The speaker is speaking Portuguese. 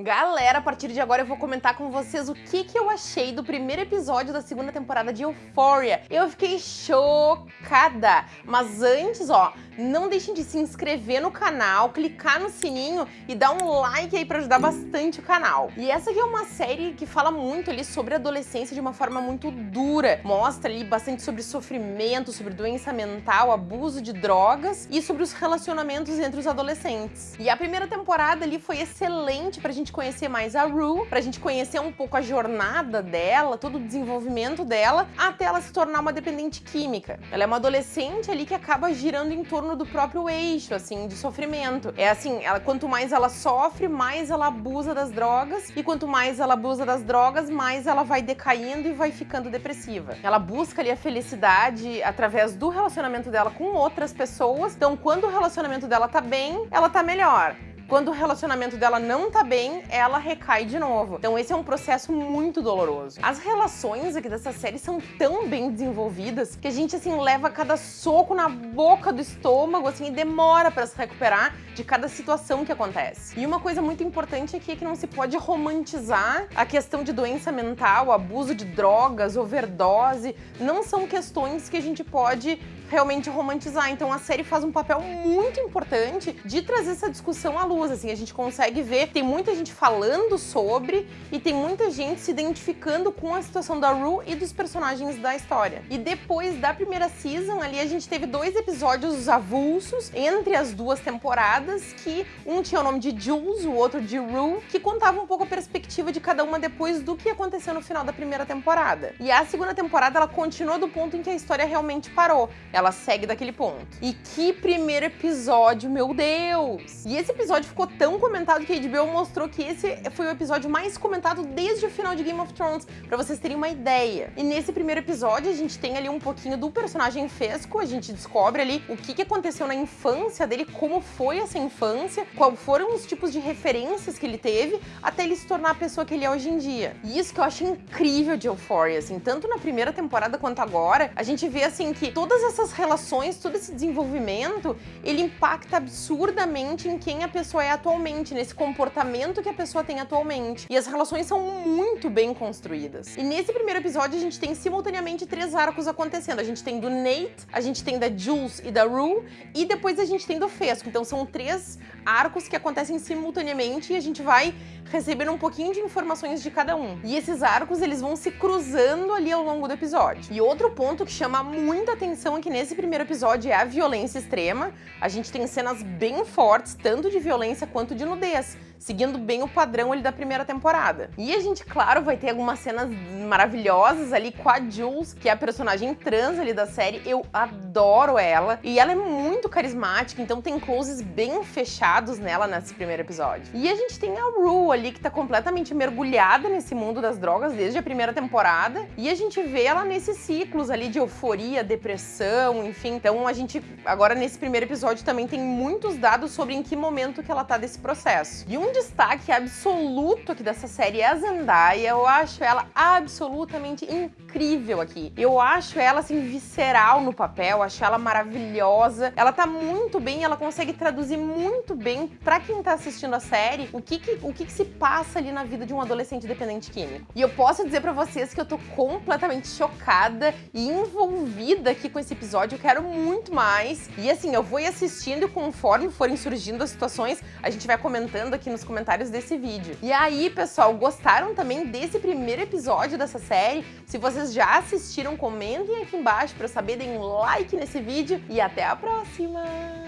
Galera, a partir de agora eu vou comentar com vocês o que, que eu achei do primeiro episódio da segunda temporada de Euphoria. Eu fiquei chocada! Mas antes, ó, não deixem de se inscrever no canal, clicar no sininho e dar um like aí pra ajudar bastante o canal. E essa aqui é uma série que fala muito ali sobre a adolescência de uma forma muito dura. Mostra ali bastante sobre sofrimento, sobre doença mental, abuso de drogas e sobre os relacionamentos entre os adolescentes. E a primeira temporada ali foi excelente pra gente conhecer mais a Rue, pra gente conhecer um pouco a jornada dela, todo o desenvolvimento dela, até ela se tornar uma dependente química. Ela é uma adolescente ali que acaba girando em torno do próprio eixo, assim, de sofrimento. É assim, ela, quanto mais ela sofre, mais ela abusa das drogas, e quanto mais ela abusa das drogas, mais ela vai decaindo e vai ficando depressiva. Ela busca ali a felicidade através do relacionamento dela com outras pessoas, então quando o relacionamento dela tá bem, ela tá melhor. Quando o relacionamento dela não tá bem, ela recai de novo. Então esse é um processo muito doloroso. As relações aqui dessa série são tão bem desenvolvidas que a gente, assim, leva cada soco na boca do estômago, assim, e demora para se recuperar de cada situação que acontece. E uma coisa muito importante aqui é que não se pode romantizar a questão de doença mental, abuso de drogas, overdose. Não são questões que a gente pode realmente romantizar. Então a série faz um papel muito importante de trazer essa discussão à luz, assim, a gente consegue ver, tem muita gente falando sobre e tem muita gente se identificando com a situação da Rue e dos personagens da história. E depois da primeira season ali a gente teve dois episódios avulsos entre as duas temporadas, que um tinha o nome de Jules, o outro de Rue, que contava um pouco a perspectiva de cada uma depois do que aconteceu no final da primeira temporada. E a segunda temporada ela continuou do ponto em que a história realmente parou. Ela segue daquele ponto. E que primeiro episódio, meu Deus! E esse episódio ficou tão comentado que a HBO mostrou que esse foi o episódio mais comentado desde o final de Game of Thrones, pra vocês terem uma ideia. E nesse primeiro episódio a gente tem ali um pouquinho do personagem Fesco, a gente descobre ali o que, que aconteceu na infância dele, como foi essa infância, quais foram os tipos de referências que ele teve, até ele se tornar a pessoa que ele é hoje em dia. E isso que eu acho incrível de Euphoria, assim, tanto na primeira temporada quanto agora, a gente vê assim que todas essas relações, todo esse desenvolvimento, ele impacta absurdamente em quem a pessoa é atualmente, nesse comportamento que a pessoa tem atualmente. E as relações são muito bem construídas. E nesse primeiro episódio a gente tem simultaneamente três arcos acontecendo. A gente tem do Nate, a gente tem da Jules e da Rue, e depois a gente tem do Fesco. Então são três arcos que acontecem simultaneamente e a gente vai recebendo um pouquinho de informações de cada um. E esses arcos, eles vão se cruzando ali ao longo do episódio. E outro ponto que chama muita atenção aqui nesse primeiro episódio é a violência extrema. A gente tem cenas bem fortes, tanto de violência quanto de nudez seguindo bem o padrão ali da primeira temporada. E a gente, claro, vai ter algumas cenas maravilhosas ali com a Jules, que é a personagem trans ali da série. Eu adoro ela. E ela é muito carismática, então tem closes bem fechados nela nesse primeiro episódio. E a gente tem a Rue ali, que tá completamente mergulhada nesse mundo das drogas desde a primeira temporada. E a gente vê ela nesses ciclos ali de euforia, depressão, enfim. Então a gente, agora nesse primeiro episódio, também tem muitos dados sobre em que momento que ela tá desse processo. E um destaque absoluto aqui dessa série é a Zendaya. Eu acho ela absolutamente incrível aqui. Eu acho ela, assim, visceral no papel, acho ela maravilhosa. Ela tá muito bem, ela consegue traduzir muito bem pra quem tá assistindo a série o que que, o que que se passa ali na vida de um adolescente dependente químico. E eu posso dizer pra vocês que eu tô completamente chocada e envolvida aqui com esse episódio. Eu quero muito mais. E assim, eu vou ir assistindo e conforme forem surgindo as situações, a gente vai comentando aqui nos comentários desse vídeo. E aí, pessoal, gostaram também desse primeiro episódio dessa série? Se vocês já assistiram, comentem aqui embaixo para eu saber, deem um like nesse vídeo e até a próxima!